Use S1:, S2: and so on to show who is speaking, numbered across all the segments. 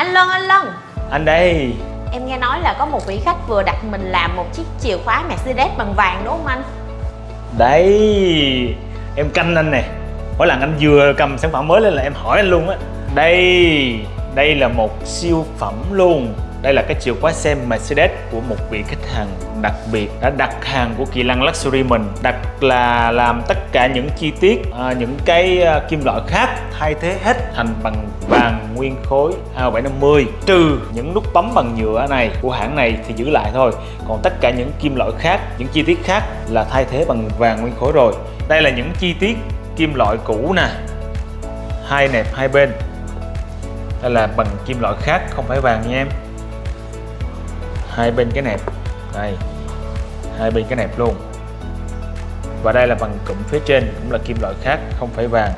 S1: Anh Lân, anh Lân.
S2: Anh đây.
S1: Em nghe nói là có một vị khách vừa đặt mình làm một chiếc chìa khóa Mercedes bằng vàng đúng không anh?
S2: Đấy Em canh anh nè. Mỗi lần anh vừa cầm sản phẩm mới lên là em hỏi anh luôn á. Đây. Đây là một siêu phẩm luôn đây là cái chìa khóa xe Mercedes của một vị khách hàng đặc biệt đã đặt hàng của Kỳ Lăng Luxury mình đặt là làm tất cả những chi tiết à, những cái à, kim loại khác thay thế hết thành bằng vàng nguyên khối A750 trừ những nút bấm bằng nhựa này của hãng này thì giữ lại thôi. Còn tất cả những kim loại khác những chi tiết khác là thay thế bằng vàng nguyên khối rồi. Đây là những chi tiết kim loại cũ nè hai nẹp hai bên. Đây là bằng kim loại khác không phải vàng nha em hai bên cái nẹp. Đây. Hai bên cái nẹp luôn. Và đây là bằng cụm phía trên, cũng là kim loại khác, không phải vàng.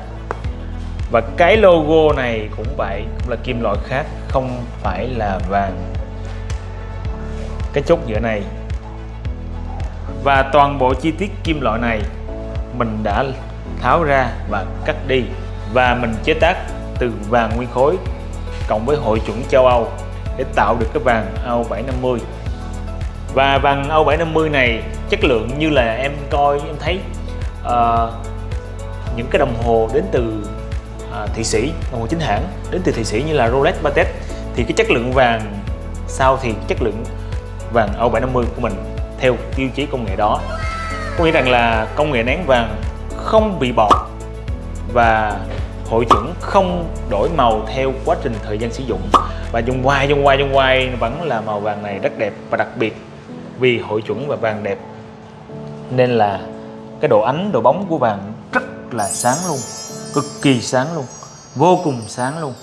S2: Và cái logo này cũng vậy, cũng là kim loại khác, không phải là vàng. Cái chốt giữa này. Và toàn bộ chi tiết kim loại này mình đã tháo ra và cắt đi. Và mình chế tác từ vàng nguyên khối, cộng với hội chuẩn châu Âu để tạo được cái vàng AO750 và vàng AO750 này chất lượng như là em coi em thấy uh, những cái đồng hồ đến từ uh, Thụy Sĩ đồng hồ chính hãng đến từ Thụy Sĩ như là Rolex Patek thì cái chất lượng vàng sau thì chất lượng vàng AO750 của mình theo tiêu chí công nghệ đó. Có nghĩa rằng là công nghệ nén vàng không bị bọt và hội chuẩn không đổi màu theo quá trình thời gian sử dụng. Và dùng hoài dùng hoài dùng hoài vẫn là màu vàng này rất đẹp và đặc biệt vì hội chuẩn và vàng đẹp. Nên là cái độ ánh, độ bóng của vàng rất là sáng luôn, cực kỳ sáng luôn, vô cùng sáng luôn.